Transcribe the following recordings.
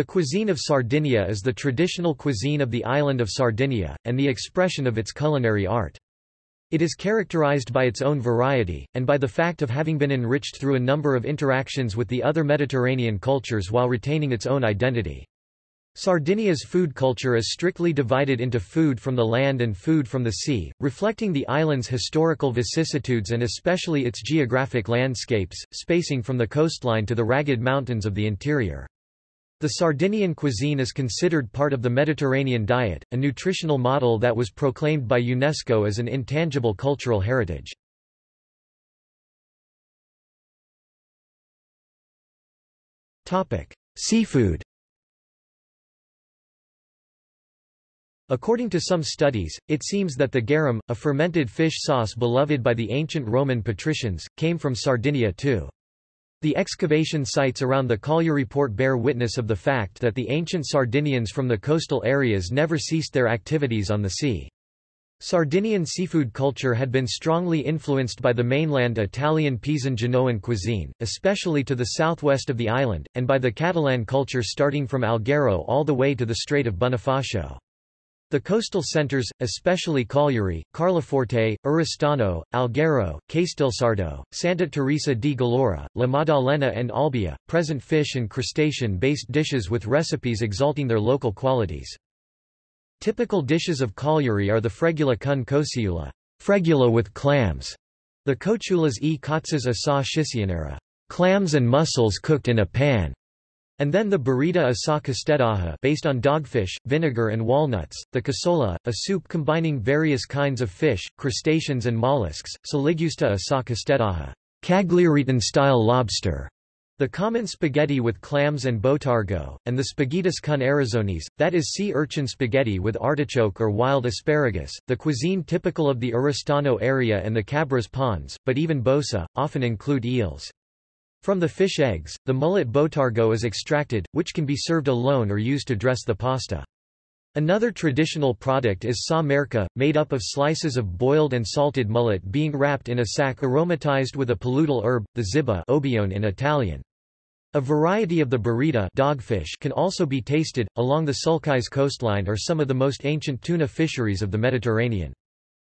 The cuisine of Sardinia is the traditional cuisine of the island of Sardinia, and the expression of its culinary art. It is characterized by its own variety, and by the fact of having been enriched through a number of interactions with the other Mediterranean cultures while retaining its own identity. Sardinia's food culture is strictly divided into food from the land and food from the sea, reflecting the island's historical vicissitudes and especially its geographic landscapes, spacing from the coastline to the ragged mountains of the interior. The Sardinian cuisine is considered part of the Mediterranean diet, a nutritional model that was proclaimed by UNESCO as an intangible cultural heritage. Seafood According to some studies, it seems that the garum, a fermented fish sauce beloved by the ancient Roman patricians, came from Sardinia too. The excavation sites around the Cagliari port bear witness of the fact that the ancient Sardinians from the coastal areas never ceased their activities on the sea. Sardinian seafood culture had been strongly influenced by the mainland Italian Pisan-Genoan cuisine, especially to the southwest of the island, and by the Catalan culture starting from Alghero all the way to the Strait of Bonifacio. The coastal centers, especially Cagliari, Carloforte, Oristano, Alghero, Castelsardo, Santa Teresa di Gallura, La Maddalena and Olbia, present fish and crustacean-based dishes with recipes exalting their local qualities. Typical dishes of Cagliari are the fregula con cociula, fregula with clams, the cochulas e cotzas a sa clams and mussels cooked in a pan, and then the burrida a sa castedaja based on dogfish, vinegar and walnuts, the casola, a soup combining various kinds of fish, crustaceans and mollusks, saligusta a sa castedaja Cagliaritan-style lobster, the common spaghetti with clams and botargo, and the spaghettis con arizones, that is sea urchin spaghetti with artichoke or wild asparagus, the cuisine typical of the Oristano area and the Cabras ponds, but even bosa, often include eels. From the fish eggs, the mullet botargo is extracted, which can be served alone or used to dress the pasta. Another traditional product is sa merca, made up of slices of boiled and salted mullet being wrapped in a sack aromatized with a paludal herb, the ziba obione in Italian. A variety of the burrida dogfish can also be tasted. Along the Sulcis coastline are some of the most ancient tuna fisheries of the Mediterranean.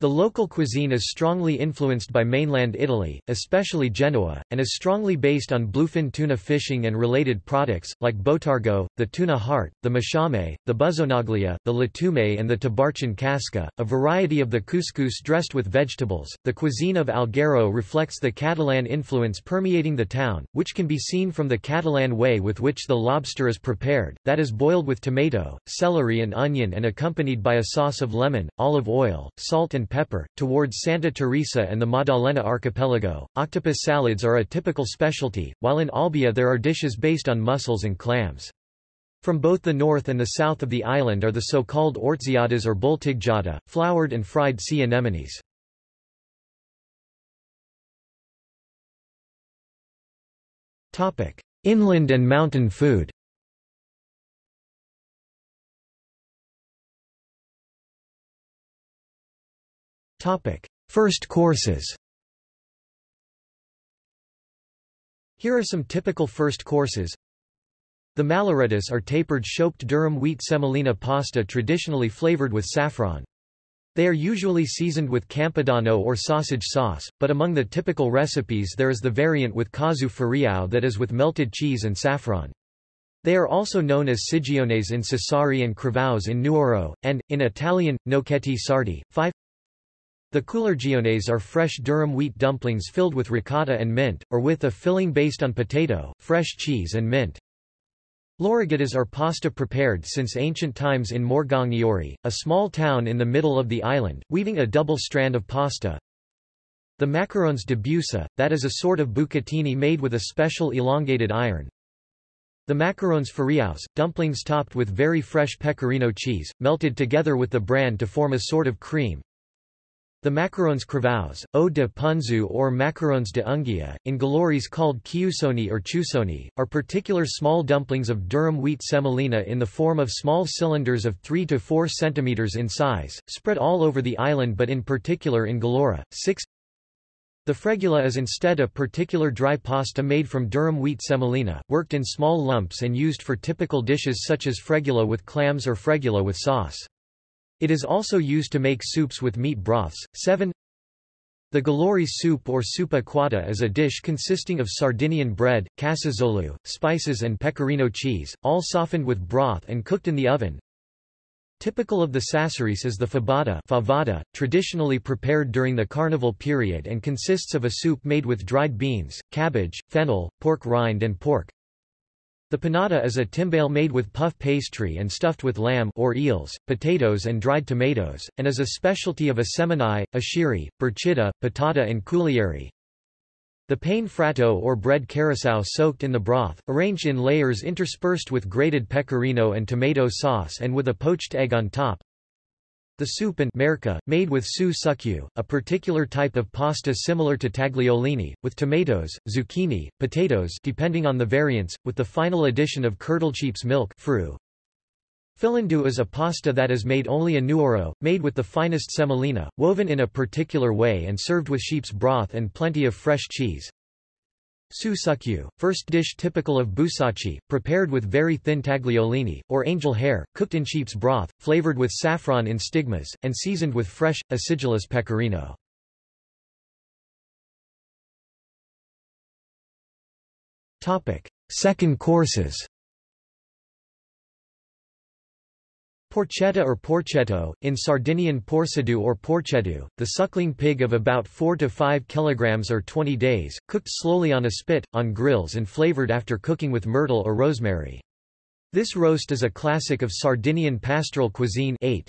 The local cuisine is strongly influenced by mainland Italy, especially Genoa, and is strongly based on bluefin tuna fishing and related products, like botargo, the tuna heart, the musciame, the buzzonaglia, the lattume and the tabarchin casca, a variety of the couscous dressed with vegetables. The cuisine of Alghero reflects the Catalan influence permeating the town, which can be seen from the Catalan way with which the lobster is prepared, that is boiled with tomato, celery and onion and accompanied by a sauce of lemon, olive oil, salt and pepper. Towards Santa Teresa and the Maddalena archipelago, octopus salads are a typical specialty, while in Olbia there are dishes based on mussels and clams. From both the north and the south of the island are the so-called ortziadas or bultigjada, floured and fried sea anemones. Inland and mountain food Topic: First courses. Here are some typical first courses. The malloreddus are tapered shaped durum wheat semolina pasta traditionally flavored with saffron. They are usually seasoned with campidano or sausage sauce, but among the typical recipes there is the variant with casu fariao that is with melted cheese and saffron. They are also known as sigiones in Sassari and cravaus in Nuoro, and, in Italian, gnocchetti sardi. 5 the culurgiones are fresh durum wheat dumplings filled with ricotta and mint, or with a filling based on potato, fresh cheese and mint. Lorighittas are pasta prepared since ancient times in Morgongiori, a small town in the middle of the island, weaving a double strand of pasta. The macarons de busa, that is a sort of bucatini made with a special elongated iron. The macarons fariaus, dumplings topped with very fresh pecorino cheese, melted together with the bran to form a sort of cream. The macarons cravaus, eau de punzu or macarons de ungia, in Galoris called kiusoni or chusoni, are particular small dumplings of durum wheat semolina in the form of small cylinders of 3 to 4 cm in size, spread all over the island but in particular in Gallura. 6 The fregula is instead a particular dry pasta made from durum wheat semolina, worked in small lumps and used for typical dishes such as fregula with clams or fregula with sauce. It is also used to make soups with meat broths. 7 the galori soup or soupa quota is a dish consisting of Sardinian bread, cassazolu, spices and pecorino cheese, all softened with broth and cooked in the oven. Typical of the Sassarese is the fabada favada, traditionally prepared during the carnival period and consists of a soup made with dried beans, cabbage, fennel, pork rind and pork. The panada is a timbale made with puff pastry and stuffed with lamb or eels, potatoes and dried tomatoes, and is a specialty of Assemini, Ashiri, Berchidda, Pattada and Cuglieri. The pane fratto or bread carousel soaked in the broth, arranged in layers interspersed with grated pecorino and tomato sauce and with a poached egg on top. The soup and merca, made with su succu, a particular type of pasta similar to tagliolini, with tomatoes, zucchini, potatoes depending on the variants, with the final addition of curdled sheep's milk fru. Filandu is a pasta that is made only a nuoro, made with the finest semolina, woven in a particular way and served with sheep's broth and plenty of fresh cheese. Susukyu, first dish typical of Busachi, prepared with very thin tagliolini, or angel hair, cooked in sheep's broth, flavored with saffron in stigmas, and seasoned with fresh, acidulous pecorino. Second courses Porchetta or porchetto, in Sardinian porcedu or porcedu, the suckling pig of about 4 to 5 kg or 20 days, cooked slowly on a spit, on grills and flavored after cooking with myrtle or rosemary. This roast is a classic of Sardinian pastoral cuisine 8.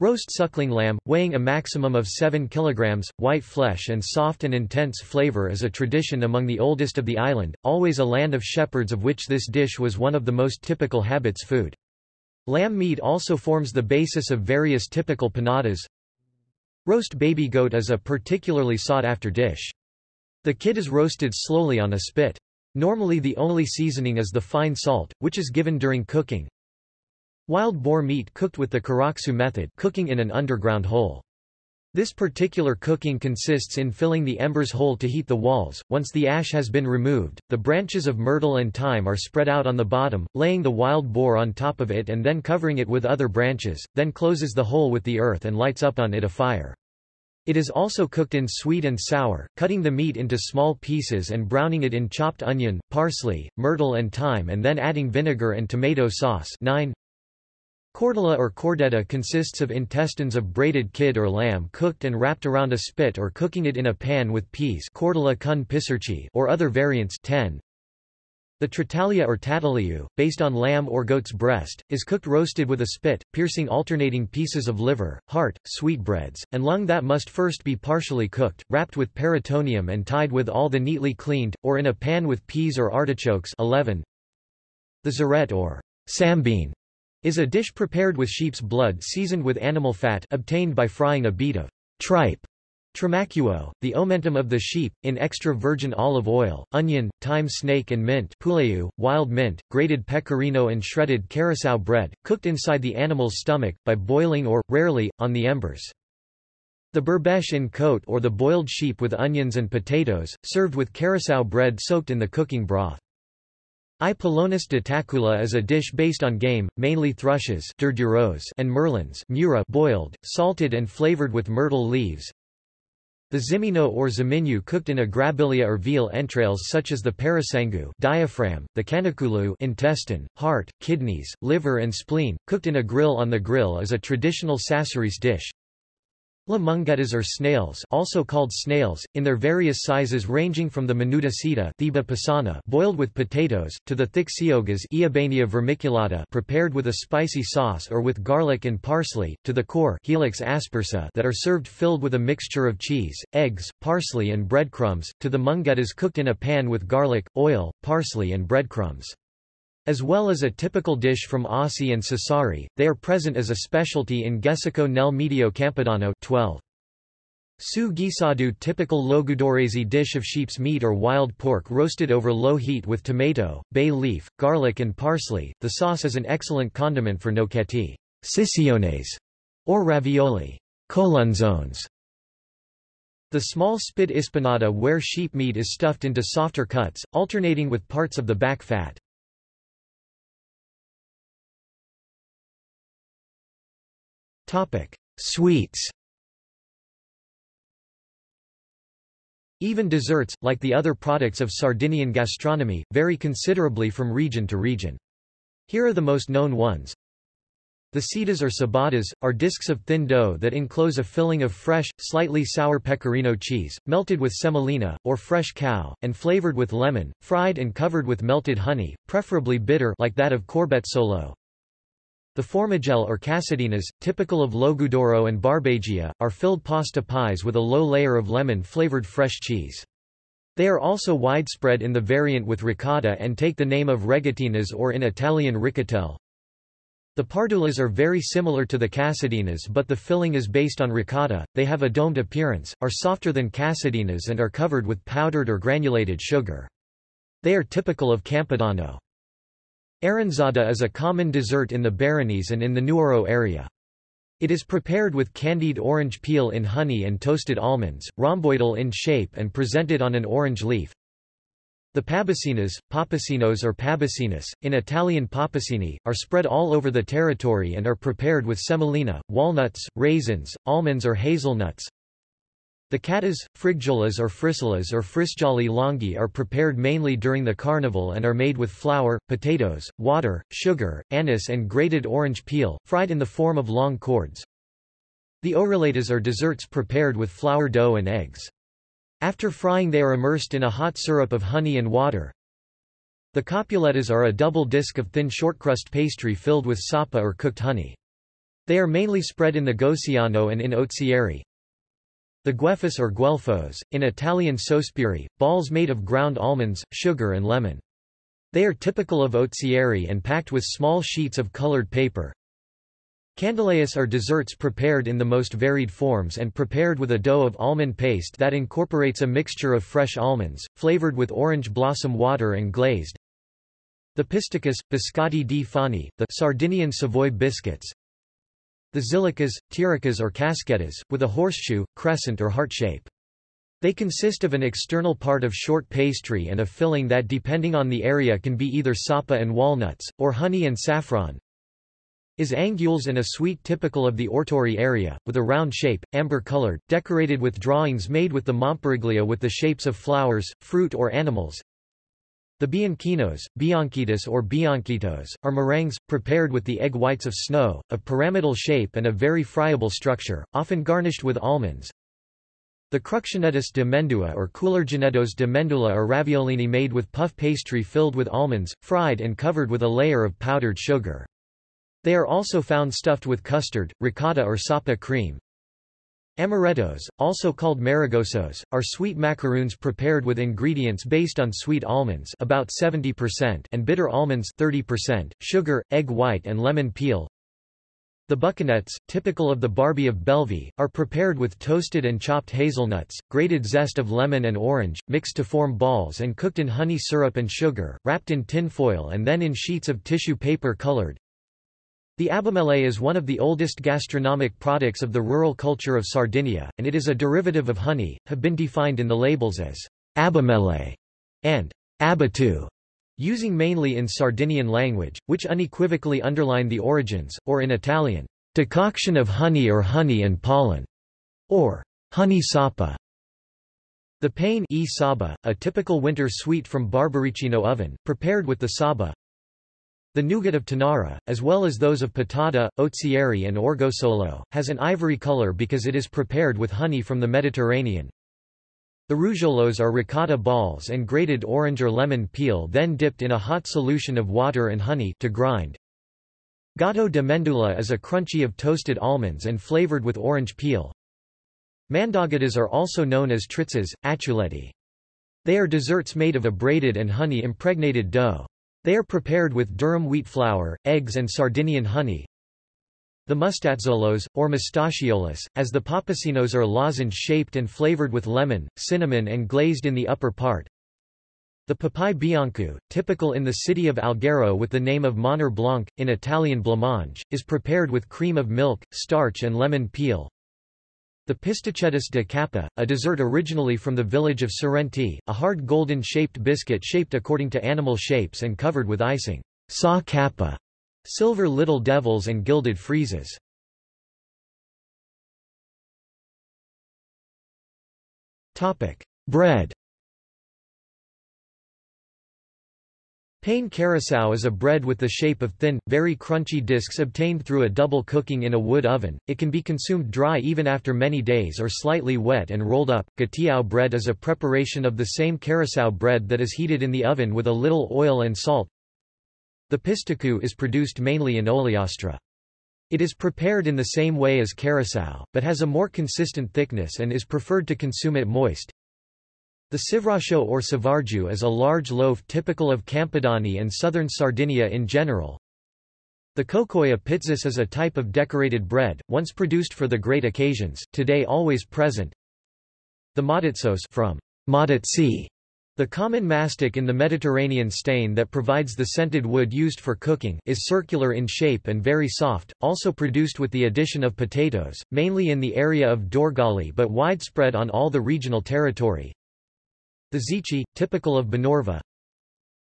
Roast suckling lamb, weighing a maximum of 7 kg, white flesh and soft and intense flavor is a tradition among the oldest of the island, always a land of shepherds of which this dish was one of the most typical habits food. Lamb meat also forms the basis of various typical panadas. Roast baby goat is a particularly sought-after dish. The kid is roasted slowly on a spit. Normally the only seasoning is the fine salt, which is given during cooking. Wild boar meat cooked with the karaksu method cooking in an underground hole. This particular cooking consists in filling the embers whole to heat the walls. Once the ash has been removed, the branches of myrtle and thyme are spread out on the bottom, laying the wild boar on top of it and then covering it with other branches, then closes the hole with the earth and lights up on it a fire. It is also cooked in sweet and sour, cutting the meat into small pieces and browning it in chopped onion, parsley, myrtle and thyme and then adding vinegar and tomato sauce 9. Cordula or cordetta consists of intestines of braided kid or lamb cooked and wrapped around a spit or cooking it in a pan with peas cordula kun or other variants 10. The tritalia or tataliu, based on lamb or goat's breast, is cooked roasted with a spit, piercing alternating pieces of liver, heart, sweetbreads, and lung that must first be partially cooked, wrapped with peritoneum and tied with all the neatly cleaned, or in a pan with peas or artichokes 11. The zaret or sambine is a dish prepared with sheep's blood seasoned with animal fat obtained by frying a bead of tripe Trimacuo, the omentum of the sheep, in extra virgin olive oil, onion, thyme snake and mint puleu, wild mint, grated pecorino and shredded carousel bread, cooked inside the animal's stomach, by boiling or, rarely, on the embers. The berbesh in coat or the boiled sheep with onions and potatoes, served with carousel bread soaked in the cooking broth. I Polonus de tacula is a dish based on game, mainly thrushes and merlins mura boiled, salted and flavored with myrtle leaves. The zimino or ziminu cooked in a grabilia or veal entrails such as the parasangu diaphragm, the canakulu intestine, heart, kidneys, liver and spleen, cooked in a grill on the grill is a traditional Sassarese dish. La mungetas are snails also called snails, in their various sizes ranging from the menuda seta pisana boiled with potatoes, to the thick siogas vermiculata prepared with a spicy sauce or with garlic and parsley, to the core Helix aspersa that are served filled with a mixture of cheese, eggs, parsley and breadcrumbs, to the mungetas cooked in a pan with garlic, oil, parsley and breadcrumbs. As well as a typical dish from Asi and Sassari, they are present as a specialty in Gessico nel Medio Campidano 12. Su gisadu typical logudorese dish of sheep's meat or wild pork roasted over low heat with tomato, bay leaf, garlic and parsley. The sauce is an excellent condiment for gnocchetti, sissiones, or ravioli, colonzones. The small spit ispinata where sheep meat is stuffed into softer cuts, alternating with parts of the back fat. Sweets Even desserts, like the other products of Sardinian gastronomy, vary considerably from region to region. Here are the most known ones. The cidas or ciabattas, are discs of thin dough that enclose a filling of fresh, slightly sour pecorino cheese, melted with semolina, or fresh cow, and flavored with lemon, fried and covered with melted honey, preferably bitter like that of corbezzolo. The formagelle or cassadinas, typical of Logudoro and Barbagia, are filled pasta pies with a low layer of lemon-flavored fresh cheese. They are also widespread in the variant with ricotta and take the name of regatinas or in Italian ricatelle. The pardulas are very similar to the cassadinas but the filling is based on ricotta, they have a domed appearance, are softer than cassadinas and are covered with powdered or granulated sugar. They are typical of Campidano. Aranzada is a common dessert in the Baronies and in the Nuoro area. It is prepared with candied orange peel in honey and toasted almonds, rhomboidal in shape and presented on an orange leaf. The pabacinas, papacinos or pabacinas, in Italian papacini, are spread all over the territory and are prepared with semolina, walnuts, raisins, almonds or hazelnuts, the catas, frigjolas or frisolas or frisjali longhi are prepared mainly during the carnival and are made with flour, potatoes, water, sugar, anise and grated orange peel, fried in the form of long cords. The orelatas are desserts prepared with flour dough and eggs. After frying they are immersed in a hot syrup of honey and water. The copulettas are a double disc of thin shortcrust pastry filled with sapa or cooked honey. They are mainly spread in the Goceano and in ozieri. The guelfos or guelfos, in Italian sospiri, balls made of ground almonds, sugar and lemon. They are typical of ozieri and packed with small sheets of colored paper. Candelayas are desserts prepared in the most varied forms and prepared with a dough of almond paste that incorporates a mixture of fresh almonds, flavored with orange blossom water and glazed. The pisticas, biscotti di fani, the Sardinian Savoy biscuits, the zilicas, tiricas or casquetas, with a horseshoe, crescent or heart shape. They consist of an external part of short pastry and a filling that depending on the area can be either sapa and walnuts, or honey and saffron. Is angules and a sweet typical of the Ortori area, with a round shape, amber-colored, decorated with drawings made with the Montperiglia with the shapes of flowers, fruit or animals. The bianquinos, bianquitas or bianquitos, are meringues, prepared with the egg whites of snow, of pyramidal shape and a very friable structure, often garnished with almonds. The cruccionettes de mendua or coulergenettos de mendula are raviolini made with puff pastry filled with almonds, fried and covered with a layer of powdered sugar. They are also found stuffed with custard, ricotta or sapa cream, Amarettos, also called marigosos, are sweet macaroons prepared with ingredients based on sweet almonds about 70% and bitter almonds 30%, sugar, egg white and lemon peel. The buccanettes, typical of the Barbie of Bellevue, are prepared with toasted and chopped hazelnuts, grated zest of lemon and orange, mixed to form balls and cooked in honey syrup and sugar, wrapped in tin foil and then in sheets of tissue paper colored, the abamele is one of the oldest gastronomic products of the rural culture of Sardinia, and it is a derivative of honey, have been defined in the labels as abamele and abatu, using mainly in Sardinian language, which unequivocally underline the origins, or in Italian, decoction of honey or honey and pollen, or honey sapa. The pane e saba, a typical winter sweet from Barbaricino oven, prepared with the saba, the nougat of Tonara, as well as those of pattada, ozieri and orgosolo, has an ivory color because it is prepared with honey from the Mediterranean. The rougeolos are ricotta balls and grated orange or lemon peel then dipped in a hot solution of water and honey to grind. Gato de mendula is a crunchy of toasted almonds and flavored with orange peel. Mandagadas are also known as tritzas, achuletti. They are desserts made of a braided and honey-impregnated dough. They are prepared with durum wheat flour, eggs and Sardinian honey. The mustazzolos, or mustachiolos, as the papacinos are lozenge-shaped and flavored with lemon, cinnamon and glazed in the upper part. The papai bianco, typical in the city of Alghero with the name of menjar blanc, in Italian blancmange, is prepared with cream of milk, starch and lemon peel. The pistacheddus de capa, a dessert originally from the village of Sorrenti, a hard golden-shaped biscuit shaped according to animal shapes and covered with icing. Sa capa, silver little devils and gilded friezes. Bread Pain carasau is a bread with the shape of thin, very crunchy discs obtained through a double cooking in a wood oven. It can be consumed dry even after many days or slightly wet and rolled up. Gatiao bread is a preparation of the same carasau bread that is heated in the oven with a little oil and salt. The pistaku is produced mainly in Ogliastra. It is prepared in the same way as carasau, but has a more consistent thickness and is preferred to consume it moist. The sivrasho or savarju is a large loaf typical of Campidano and southern Sardinia in general. The kokoya pizzas is a type of decorated bread, once produced for the great occasions, today always present. The madatsos from madatsi, the common mastic in the Mediterranean stain that provides the scented wood used for cooking, is circular in shape and very soft, also produced with the addition of potatoes, mainly in the area of Dorgali but widespread on all the regional territory. The zichi, typical of Bonorva.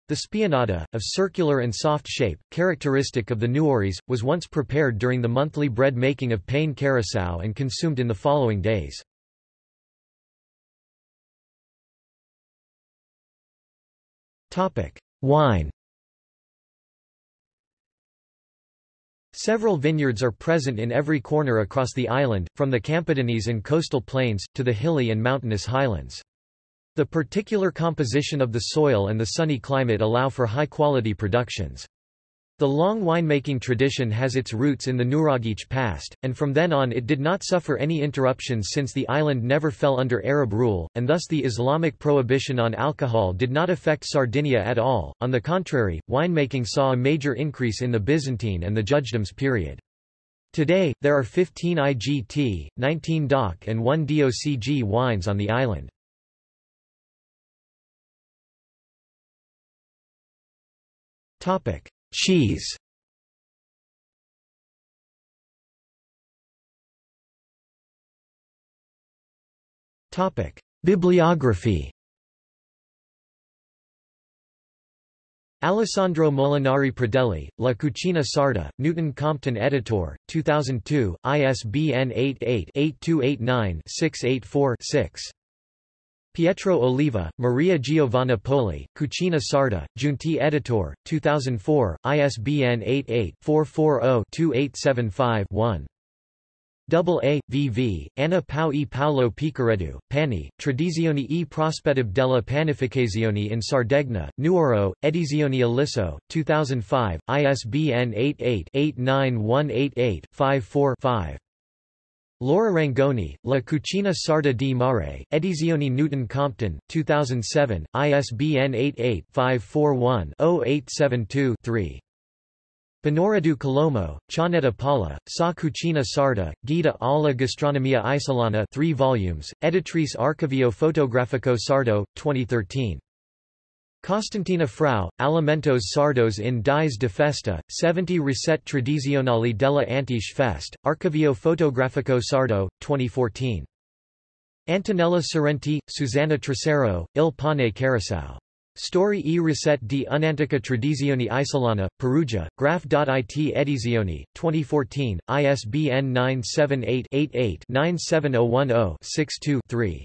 The spianata, of circular and soft shape, characteristic of the Nuoris, was once prepared during the monthly bread making of Pain Carasau and consumed in the following days. Wine Several vineyards are present in every corner across the island, from the Campidanese and coastal plains, to the hilly and mountainous highlands. The particular composition of the soil and the sunny climate allow for high-quality productions. The long winemaking tradition has its roots in the Nuragic past, and from then on it did not suffer any interruptions since the island never fell under Arab rule, and thus the Islamic prohibition on alcohol did not affect Sardinia at all. On the contrary, winemaking saw a major increase in the Byzantine and the Judgedoms period. Today, there are 15 IGT, 19 DOC and 1 DOCG wines on the island. Topic: Cheese. Topic: Bibliography. Alessandro Molinari Pradelli, La Cucina Sarda, Newton Compton Editor, 2002, ISBN 88-8289-684-6. Pietro Oliva, Maria Giovanna Poli, Cucina Sarda, Giunti Editor, 2004, ISBN 88-440-2875-1. Double A, VV, Anna Pau e Paolo Picaredu, Pani, Tradizioni e prospettive della panificazione in Sardegna, Nuoro, Edizioni Aliso, 2005, ISBN 88-89188-54-5. Laura Rangoni, La Cucina Sarda di Mare, Edizioni Newton Compton, 2007, ISBN 88-541-0872-3. Pinoredu Colombo, Cianetta Paula, Sa Cucina Sarda, Guida alla Gastronomia Isolana 3 volumes, Editrice Archivio Fotografico Sardo, 2013. Costantina Frau, Alimentos Sardos in Dies de Festa, 70 Ricette Tradizionali della Antiche Fest, Archivio Fotografico Sardo, 2014. Antonella Sorrenti, Susanna Trocero, Il Pane Carasau. Story e Ricette di un'antica tradizione isolana, Perugia, Graph.it Edizioni, 2014, ISBN 978 88 97010 62 3.